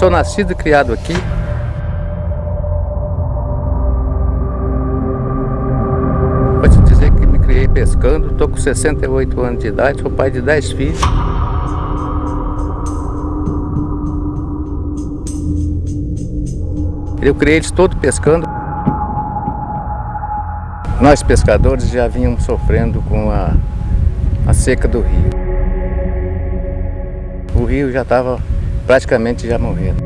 sou nascido e criado aqui. Pode dizer que me criei pescando, estou com 68 anos de idade, sou pai de 10 filhos. Eu criei eles todos pescando. Nós pescadores já vínhamos sofrendo com a, a seca do rio. O rio já estava praticamente já morrendo.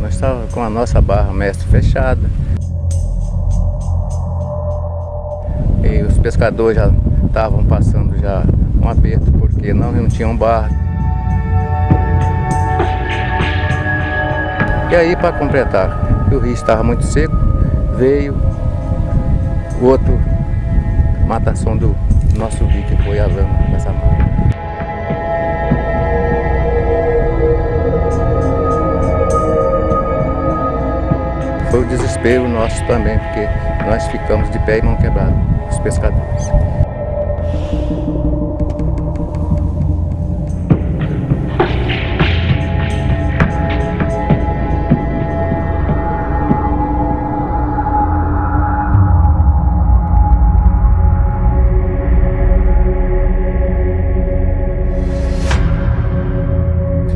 Nós estávamos com a nossa barra mestre fechada. E os pescadores já estavam passando já um aperto porque não, não tinham barra. E aí, para completar, o rio estava muito seco, veio o outro matação do nosso rio, que foi a lama dessa marca. Foi o desespero nosso também, porque nós ficamos de pé e mão quebrada, os pescadores.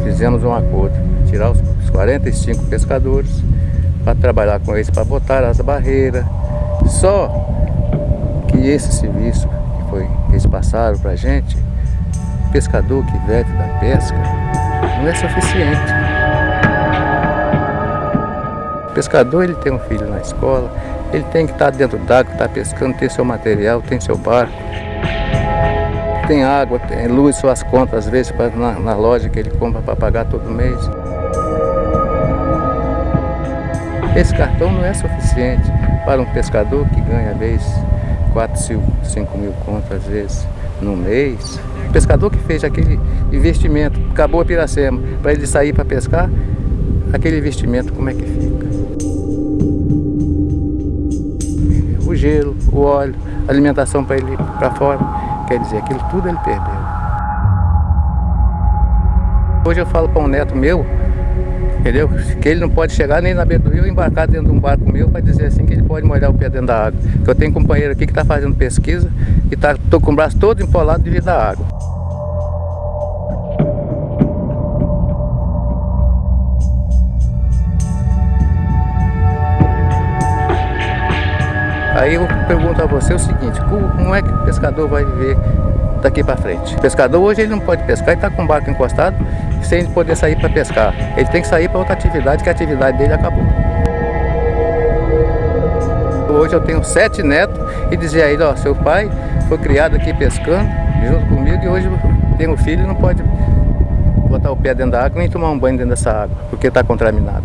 fizemos um acordo, tirar os 45 pescadores para trabalhar com eles, para botar as barreiras. Só que esse serviço que, foi, eles passaram para a gente, pescador que vive da pesca, não é suficiente. O pescador ele tem um filho na escola, ele tem que estar dentro d'água, estar pescando, tem seu material, tem seu barco tem água, tem luz, suas contas, às vezes na, na loja que ele compra para pagar todo mês. Esse cartão não é suficiente para um pescador que ganha, às vezes, 4, 5 mil contas, às vezes, no mês. O pescador que fez aquele investimento, acabou a piracema, para ele sair para pescar, aquele investimento como é que fica? O gelo, o óleo, alimentação para ele para fora. Quer dizer, aquilo tudo ele perdeu. Hoje eu falo para um neto meu, entendeu? Que ele não pode chegar nem na beira do rio e embarcar dentro de um barco meu para dizer assim que ele pode molhar o pé dentro da água. Eu tenho um companheiro aqui que está fazendo pesquisa e está com o braço todo empolado devido à água. Aí eu pergunto a você o seguinte, como é que o pescador vai viver daqui para frente? O pescador hoje ele não pode pescar, ele está com o barco encostado, sem poder sair para pescar. Ele tem que sair para outra atividade, que a atividade dele acabou. Hoje eu tenho sete netos e dizia a ele, ó, seu pai foi criado aqui pescando, junto comigo, e hoje tem um filho e não pode botar o pé dentro da água nem tomar um banho dentro dessa água, porque está contaminado.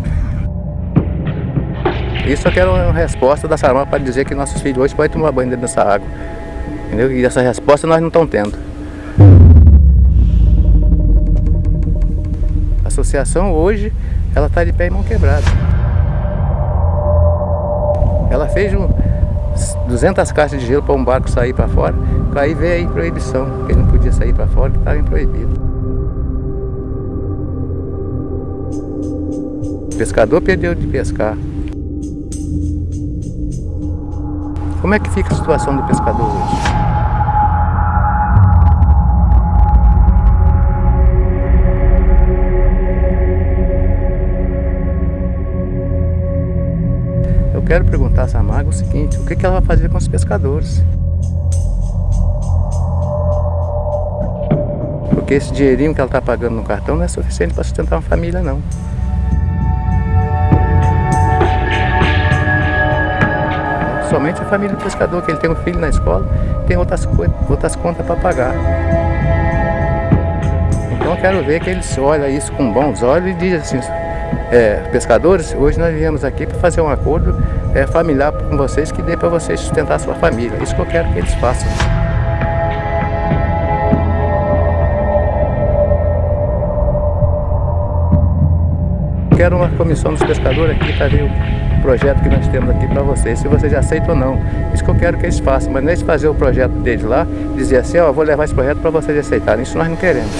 Isso eu quero uma resposta da Sarama para dizer que nossos filhos hoje podem tomar banho dentro dessa água. Entendeu? E essa resposta nós não estamos tendo. A associação hoje, ela está de pé e mão quebrada. Ela fez um, 200 caixas de gelo para um barco sair para fora, aí veio aí proibição, que ele não podia sair para fora, que estava proibido. O pescador perdeu de pescar. Como é que fica a situação do pescador hoje? Eu quero perguntar a Samago o seguinte, o que ela vai fazer com os pescadores? Porque esse dinheirinho que ela está pagando no cartão não é suficiente para sustentar uma família não. Somente a família do pescador, que ele tem um filho na escola, tem outras, outras contas para pagar. Então quero ver que eles olham isso com bons olhos e dizem assim, é, pescadores, hoje nós viemos aqui para fazer um acordo é, familiar com vocês que dê para vocês sustentar a sua família. Isso que eu quero que eles façam. Quero uma comissão dos pescadores aqui para ver o projeto que nós temos aqui para vocês, se vocês aceitam ou não. Isso que eu quero que eles façam, mas não é fazer o projeto deles lá, dizer assim, ó, vou levar esse projeto para vocês aceitarem. Isso nós não queremos.